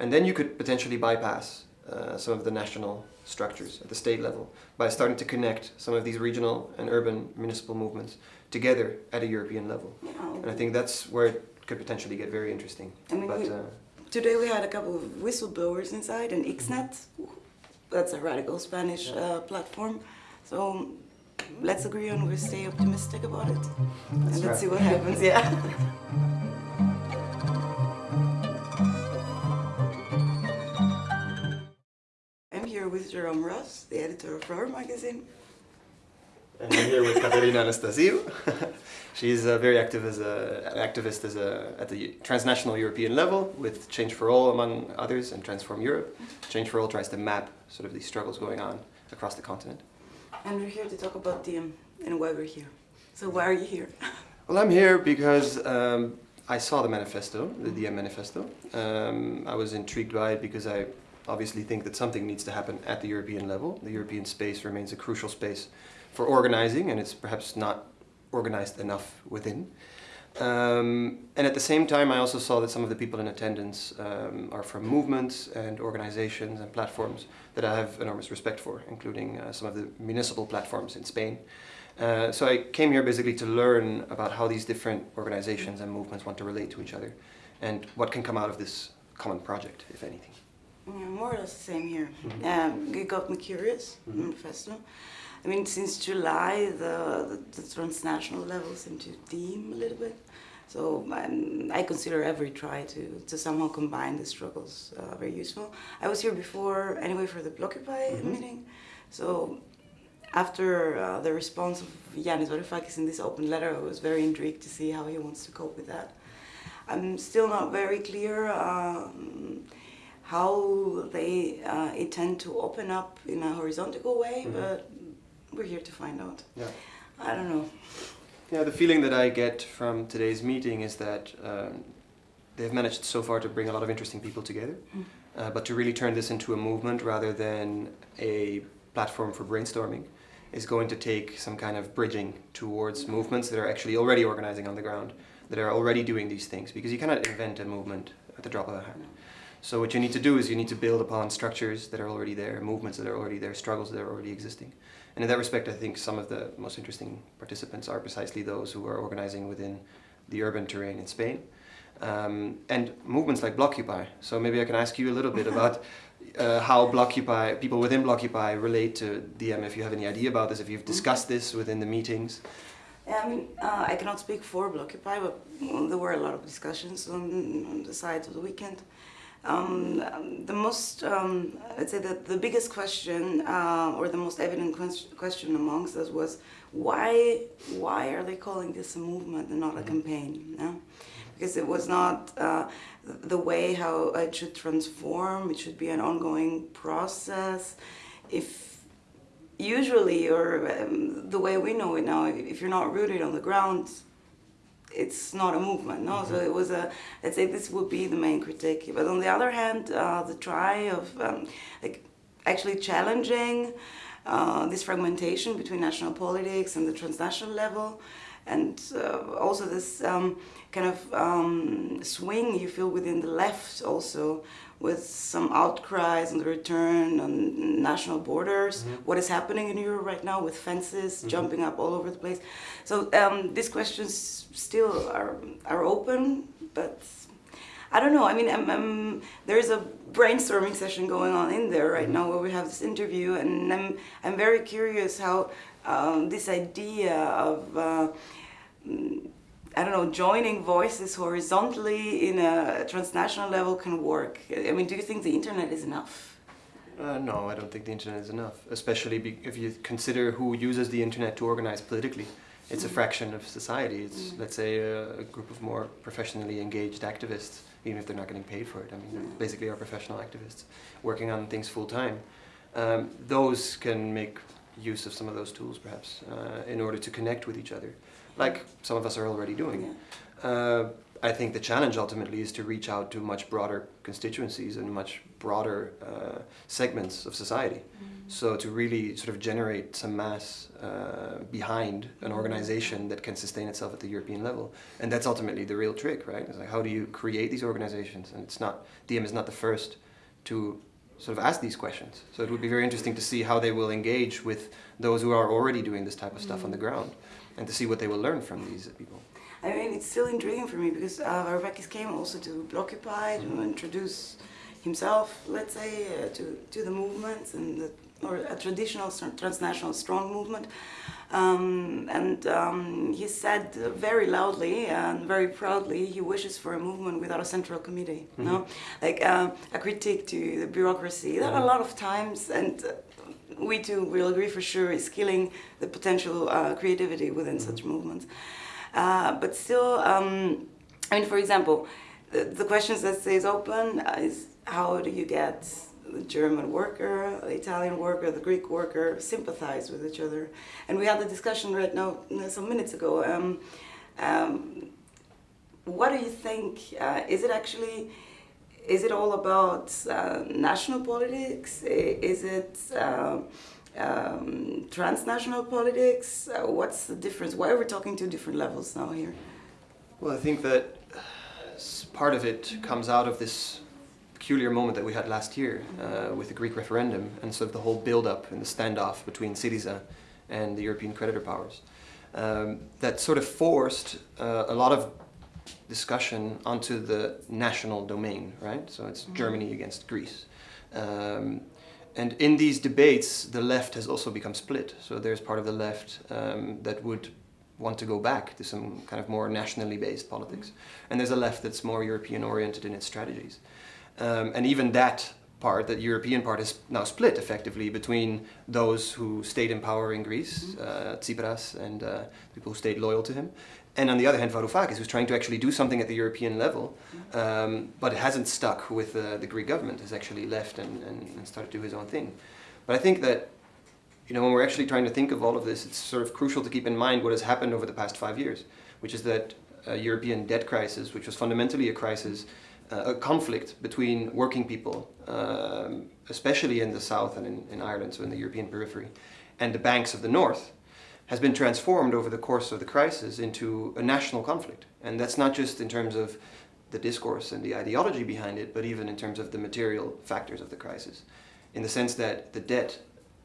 And then you could potentially bypass uh, some of the national structures at the state level by starting to connect some of these regional and urban municipal movements together at a European level. Yeah. And I think that's where it could potentially get very interesting. I mean, but, we- uh, Today we had a couple of whistleblowers inside and Xnet, that's a radical Spanish uh, platform. So let's agree on we stay optimistic about it. and let's right. see what happens, yeah. Jerome Roos, the editor of Flower magazine. And I'm here with Caterina Anastasiou. She's uh, very active as a, an activist as a, at the transnational European level with Change for All among others and Transform Europe. Change for All tries to map sort of these struggles going on across the continent. And we're here to talk about DiEM and why we're here. So why are you here? Well, I'm here because um, I saw the manifesto, the DiEM manifesto. Um, I was intrigued by it because I obviously think that something needs to happen at the European level. The European space remains a crucial space for organizing, and it's perhaps not organized enough within. Um, and at the same time, I also saw that some of the people in attendance um, are from movements and organizations and platforms that I have enormous respect for, including uh, some of the municipal platforms in Spain. Uh, so I came here basically to learn about how these different organizations and movements want to relate to each other and what can come out of this common project, if anything. Yeah, more or less the same here. Um, it got me curious, manifesto. I mean, since July, the, the, the transnational level seemed to dim a little bit. So um, I consider every try to, to somehow combine the struggles uh, very useful. I was here before, anyway, for the Blockupy meeting. So after uh, the response of Yanis Varoufakis in this open letter, I was very intrigued to see how he wants to cope with that. I'm still not very clear um, how they uh, intend to open up in a horizontal way, but we're here to find out. Yeah. I don't know. Yeah, the feeling that I get from today's meeting is that um, they've managed so far to bring a lot of interesting people together, uh, but to really turn this into a movement rather than a platform for brainstorming is going to take some kind of bridging towards movements that are actually already organizing on the ground, that are already doing these things, because you cannot invent a movement at the drop of a hat. So what you need to do is you need to build upon structures that are already there, movements that are already there, struggles that are already existing. And in that respect, I think some of the most interesting participants are precisely those who are organizing within the urban terrain in Spain. Um, and movements like Blockupy. So maybe I can ask you a little bit about uh, how Blockupy, people within Blockupy relate to DiEM, if you have any idea about this, if you've discussed this within the meetings. Yeah, I mean, uh, I cannot speak for Blockupy, but there were a lot of discussions on, on the sides of the weekend. Um, the most, um, I'd say that the biggest question, uh, or the most evident question amongst us was why, why are they calling this a movement and not a campaign? No? Because it was not uh, the way how it should transform. It should be an ongoing process. If usually, or um, the way we know it now, if you're not rooted on the ground, it's not a movement, no. So it was a. Let's say this would be the main critique. But on the other hand, uh, the try of um, like actually challenging uh, this fragmentation between national politics and the transnational level, and uh, also this um, kind of um, swing you feel within the left also with some outcries on the return on national borders, what is happening in Europe right now with fences jumping up all over the place. So um, these questions still are, are open, but I don't know. I mean, um, um, there's a brainstorming session going on in there right now where we have this interview, and I'm, I'm very curious how um, this idea of uh, mm, I don't know, joining voices horizontally in a transnational level can work. I mean, do you think the internet is enough? Uh, no, I don't think the internet is enough, especially be if you consider who uses the internet to organize politically. It's a fraction of society. It's, let's say, a, a group of more professionally engaged activists, even if they're not getting paid for it. I mean, they basically are professional activists working on things full time. Um, those can make use of some of those tools, perhaps, uh, in order to connect with each other, like some of us are already doing. Uh, I think the challenge ultimately is to reach out to much broader constituencies and much broader uh, segments of society. So to really sort of generate some mass uh, behind an organization that can sustain itself at the European level, and that's ultimately the real trick, right? It's like how do you create these organizations? And it's not Diem is not the first to sort of ask these questions. So it would be very interesting to see how they will engage with those who are already doing this type of stuff on the ground, and to see what they will learn from these people. I mean, it's still intriguing for me because uh, Varoufakis came also to Blockupy to introduce himself, let's say, uh, to, to the movements and the, or a traditional transnational strong movement. Um, and um, he said very loudly and very proudly he wishes for a movement without a central committee. Mm -hmm. No, like uh, a critique to the bureaucracy that a lot of times and. We too will agree for sure is killing the potential uh, creativity within mm -hmm. such movements. Uh, but still, um, I mean, for example, the, the questions that stays open is how do you get the German worker, the Italian worker, the Greek worker sympathize with each other? And we had the discussion right now some minutes ago. Um, um, what do you think? Uh, is it actually, is it all about uh, national politics? Is it uh, um, transnational politics? Uh, what's the difference? Why are we talking two different levels now here? Well, I think that part of it comes out of this peculiar moment that we had last year uh, with the Greek referendum and sort of the whole build-up and the standoff between Syriza and the European creditor powers. Um, that sort of forced uh, a lot of discussion onto the national domain, right? So it's mm -hmm. Germany against Greece. Um, and in these debates, the left has also become split. So there's part of the left um, that would want to go back to some kind of more nationally based politics. And there's a left that's more European oriented in its strategies. Um, and even that part, that European part, is now split effectively between those who stayed in power in Greece, mm -hmm. uh, Tsipras, and uh, people who stayed loyal to him. And on the other hand, Varoufakis, who's trying to actually do something at the European level, mm-hmm. um, but it hasn't stuck with uh, the Greek government, has actually left and, and, and started to do his own thing. But I think that you know, when we're actually trying to think of all of this, it's sort of crucial to keep in mind what has happened over the past five years, which is that a European debt crisis, which was fundamentally a crisis a conflict between working people, um, especially in the south and in, in, Ireland, so in the European periphery, and the banks of the north, has been transformed over the course of the crisis into a national conflict. And that's not just in terms of the discourse and the ideology behind it, but even in terms of the material factors of the crisis. In the sense that the debt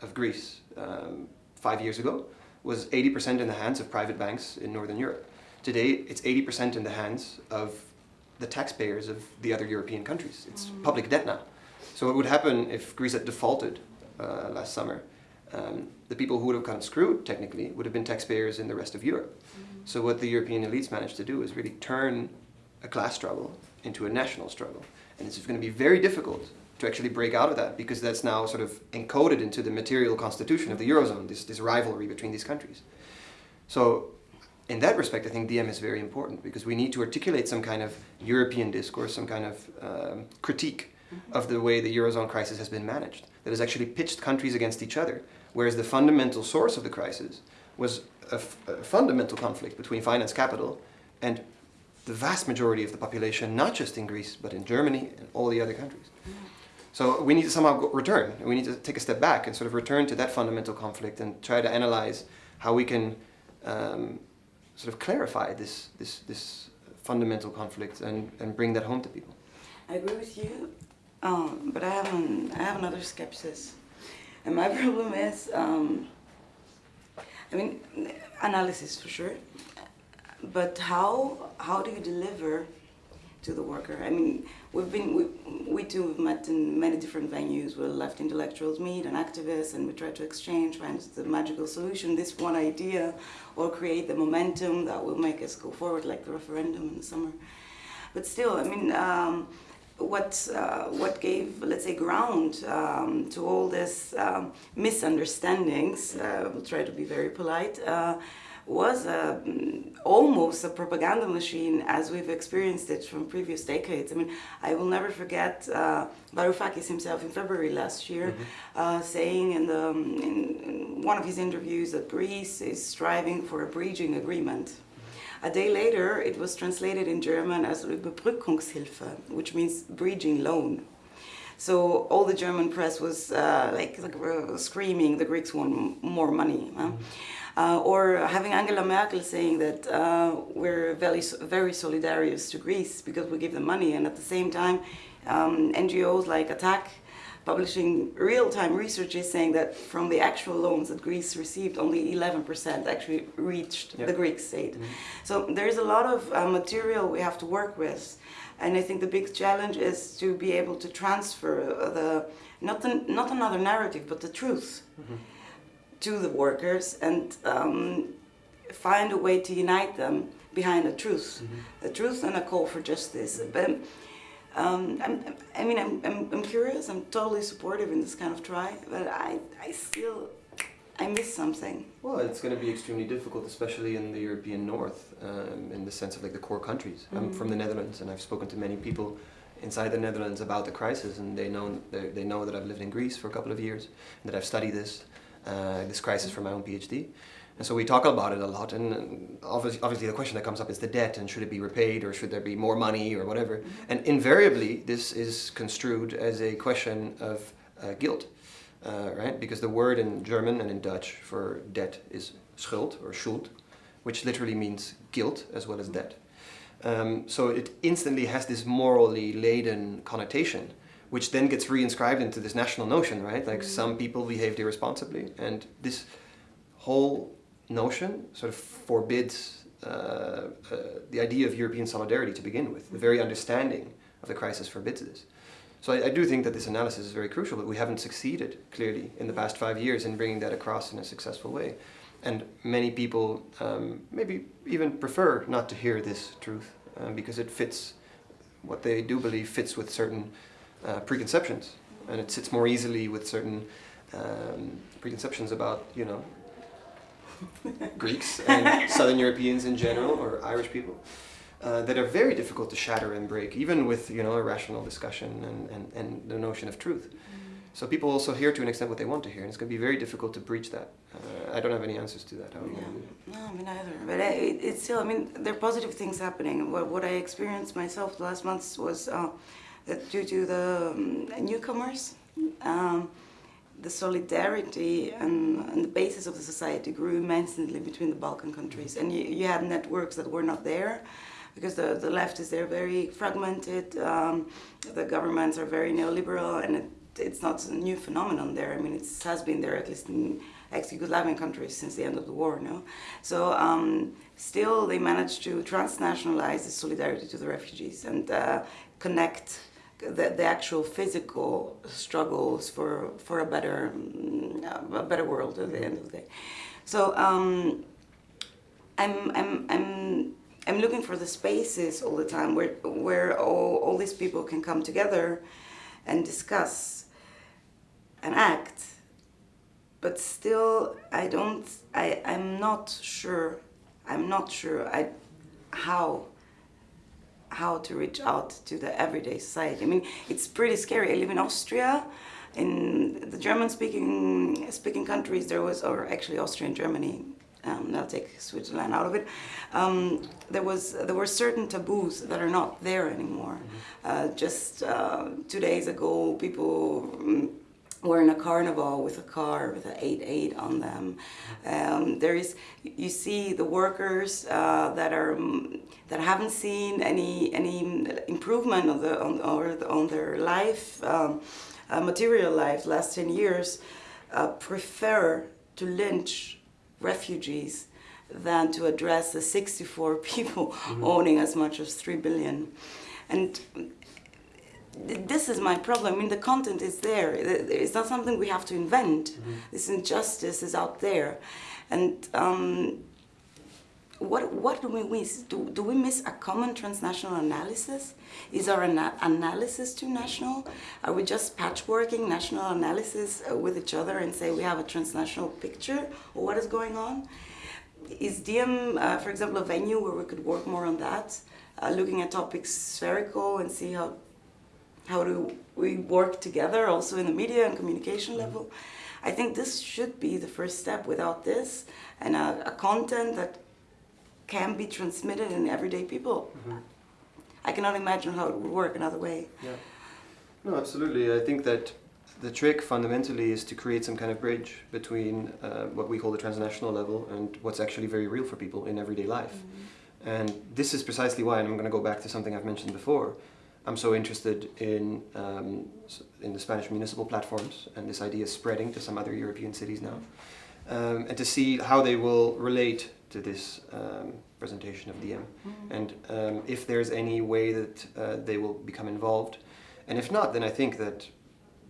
of Greece um, five years ago was 80% in the hands of private banks in Northern Europe. Today, it's 80% in the hands of the taxpayers of the other European countries. It's public debt now. So what would happen if Greece had defaulted uh, last summer? Um, the people who would have gotten screwed, technically, would have been taxpayers in the rest of Europe. So what the European elites managed to do is really turn a class struggle into a national struggle. And it's going to be very difficult to actually break out of that because that's now sort of encoded into the material constitution of the Eurozone, this, this rivalry between these countries. So in that respect, I think Diem is very important because we need to articulate some kind of European discourse, some kind of um, critique mm-hmm. of the way the Eurozone crisis has been managed, that has actually pitched countries against each other, whereas the fundamental source of the crisis was a, fundamental conflict between finance capital and the vast majority of the population, not just in Greece, but in Germany and all the other countries. Mm-hmm. So we need to somehow return, we need to take a step back and sort of return to that fundamental conflict and try to analyze how we can um, sort of clarify this, this, this fundamental conflict and, and bring that home to people. I agree with you, um, but I have, an, I have another skepsis. And my problem is, um, I mean, analysis for sure, but how, how do you deliver to the worker. I mean, we've been, we, we too have met in many different venues where left intellectuals meet and activists and we try to exchange, find the magical solution, this one idea, or create the momentum that will make us go forward like the referendum in the summer. But still, I mean, um, what, uh, what gave, let's say, ground um, to all this um, misunderstandings, uh, we'll try to be very polite, uh, was a, almost a propaganda machine as we've experienced it from previous decades. I mean, I will never forget uh, Varoufakis himself in February last year mm -hmm. uh, saying in, the, in, in, one of his interviews that Greece is striving for a bridging agreement. A day later, it was translated in German as Überbrückungshilfe, which means bridging loan. So all the German press was uh, like, like uh, screaming, the Greeks want more money. huh? Uh, or having Angela Merkel saying that uh, we're very, very solidarious to Greece because we give them money, and at the same time, um, NGOs like Attac publishing real-time research is saying that from the actual loans that Greece received, only 11% actually reached Yeah. the Greek state. So there's a lot of uh, material we have to work with, and I think the big challenge is to be able to transfer the not the, not another narrative, but the truth to the workers and um, find a way to unite them behind the truth, the truth and a call for justice. But um, I'm, I mean, I'm, I'm, I'm curious. I'm totally supportive in this kind of try, but I, I still, I miss something. Well, it's going to be extremely difficult, especially in the European North, um, in the sense of like the core countries. I'm from the Netherlands, and I've spoken to many people inside the Netherlands about the crisis, and they know they, they know that I've lived in Greece for a couple of years, and that I've studied this uh, this crisis for my own PhD. And so we talk about it a lot, and obviously, obviously the question that comes up is the debt, and should it be repaid, or should there be more money, or whatever. And invariably, this is construed as a question of uh, guilt, uh, right? Because the word in German and in Dutch for debt is schuld or schuld, which literally means guilt as well as debt. Um, so it instantly has this morally laden connotation, which then gets reinscribed into this national notion, right? Like some people behaved irresponsibly, and this whole notion sort of forbids uh, uh, the idea of European solidarity to begin with. The very understanding of the crisis forbids this. So I, I do think that this analysis is very crucial, but we haven't succeeded clearly in the past five years in bringing that across in a successful way. And many people um, maybe even prefer not to hear this truth um, because it fits what they do believe fits with certain uh, preconceptions, and it sits more easily with certain um, preconceptions about you know Greeks and Southern Europeans in general, or Irish people, uh, that are very difficult to shatter and break, even with you know a rational discussion and, and, and the notion of truth. So people also hear to an extent what they want to hear, and it's going to be very difficult to breach that. Uh, I don't have any answers to that. How are you Yeah. going to do it? No, me neither. But I, it's still, I mean, there are positive things happening. What, what I experienced myself the last months was uh, due to the um, newcomers, um, the solidarity and, and the basis of the society grew immensely between the Balkan countries. And you, you had networks that were not there because the, the left is there very fragmented, um, the governments are very neoliberal, and it, it's not a new phenomenon there. I mean, it has been there at least in ex-Yugoslavian countries since the end of the war, no? So um, still they managed to transnationalize the solidarity to the refugees and uh, connect the, the actual physical struggles for, for a better mm, a better world at the end of the day. So um, I'm, I'm, I'm, I'm looking for the spaces all the time where, where all, all these people can come together and discuss and act. But still, I don't, I, I'm not sure, I'm not sure I, how how to reach out to the everyday society. I mean, it's pretty scary. I live in Austria. In the German-speaking speaking countries, there was, or actually Austria and Germany. Um, I'll take Switzerland out of it. Um, there was there were certain taboos that are not there anymore. Uh, just uh, two days ago, people. Mm, were in a carnival with a car with an 8-8 on them. Um, there is, you see the workers uh, that are mm, that haven't seen any any improvement on the on on their life, um, uh, material life last 10 years, uh, prefer to lynch refugees than to address the 64 people owning as much as 3 billion. And this is my problem. I mean, the content is there. It's not something we have to invent. This injustice is out there, and um, what what do we miss? Do, do we miss a common transnational analysis? Is our ana- analysis too national? Are we just patchworking national analysis uh, with each other and say we have a transnational picture of what is going on? Is DiEM, uh, for example, a venue where we could work more on that, uh, looking at topics spherical and see how how do we work together also in the media and communication mm-hmm. level i think this should be the first step without this and a, a content that can be transmitted in everyday people mm-hmm. i cannot imagine how it would work another way Yeah. No, absolutely. I think that the trick fundamentally is to create some kind of bridge between uh, what we call the transnational level and what's actually very real for people in everyday life. Mm-hmm. And this is precisely why, and I'm going to go back to something I've mentioned before, I'm so interested in, um, in the Spanish municipal platforms, and this idea is spreading to some other European cities now, um, and to see how they will relate to this um, presentation of DiEM, and um, if there's any way that uh, they will become involved. And if not, then I think that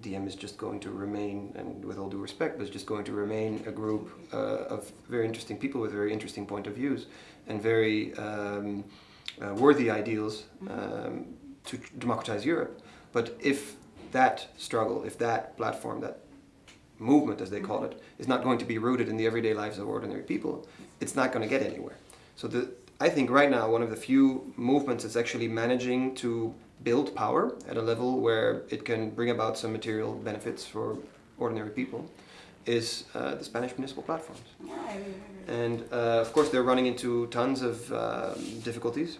DiEM is just going to remain, and with all due respect, but it's just going to remain a group uh, of very interesting people with very interesting point of views and very um, uh, worthy ideals um, to democratize Europe. But if that struggle, if that platform, that movement, as they call it, is not going to be rooted in the everyday lives of ordinary people, it's not going to get anywhere. So the, I think right now one of the few movements that's actually managing to build power at a level where it can bring about some material benefits for ordinary people is uh, the Spanish municipal platforms. Yeah, I. And uh, of course, they're running into tons of um, difficulties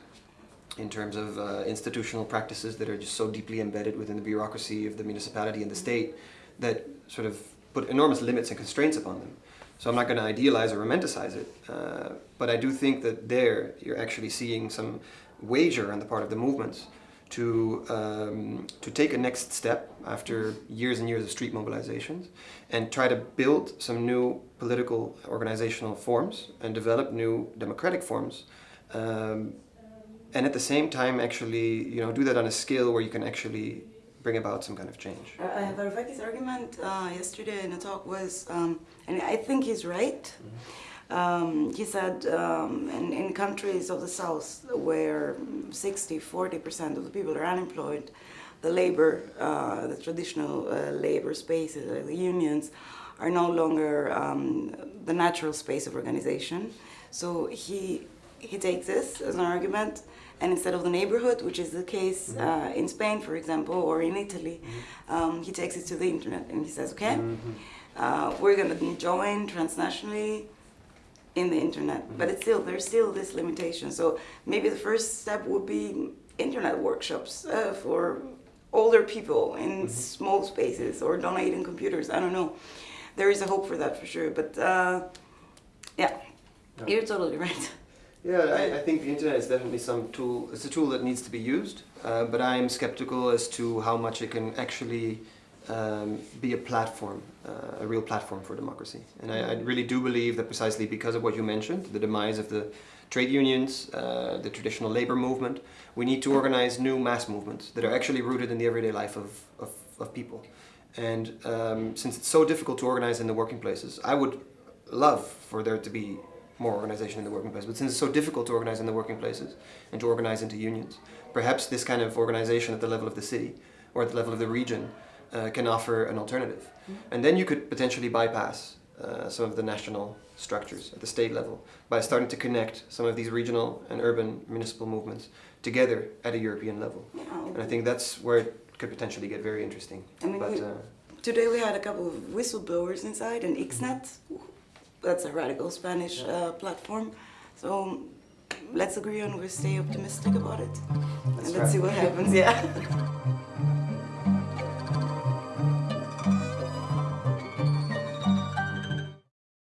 in terms of uh, institutional practices that are just so deeply embedded within the bureaucracy of the municipality and the state that sort of put enormous limits and constraints upon them. So I'm not going to idealize or romanticize it, uh, but I do think that there you're actually seeing some wager on the part of the movements to um, to take a next step after years and years of street mobilizations and try to build some new political organizational forms and develop new democratic forms um, and at the same time actually you know do that on a scale where you can actually bring about some kind of change Uh, Varoufakis' argument uh, yesterday in a talk was, um, and I think he's right. Um, he said um, in, in countries of the south where 60, 40% of the people are unemployed, the labor, uh, the traditional uh, labor spaces, uh, the unions, are no longer um, the natural space of organization. So he, he takes this as an argument, and instead of the neighborhood, which is the case uh, in Spain, for example, or in Italy, um, he takes it to the internet and he says, okay, uh, we're going to join transnationally in the internet, but it's still there's still this limitation. So maybe the first step would be internet workshops uh, for older people in small spaces or donating computers. I don't know. There is a hope for that for sure, but uh, yeah, Yeah. you're totally right. Yeah, I, I think the internet is definitely some tool. It's a tool that needs to be used, uh, but I'm skeptical as to how much it can actually um, be a platform, uh, a real platform for democracy. And I, I really do believe that precisely because of what you mentioned, the demise of the trade unions, uh, the traditional labor movement, we need to organize new mass movements that are actually rooted in the everyday life of, of, of people. And um, since it's so difficult to organize in the working places, I would love for there to be more organization in the working place. But since it's so difficult to organize in the working places and to organize into unions, perhaps this kind of organization at the level of the city or at the level of the region uh, can offer an alternative. And then you could potentially bypass uh, some of the national structures at the state level by starting to connect some of these regional and urban municipal movements together at a European level. And I think that's where it could potentially get very interesting. I mean, but we- uh, Today we had a couple of whistleblowers inside and Xnet, that's a radical Spanish uh, platform. So let's agree on we stay optimistic about it. Let's and let's see what happens, yeah.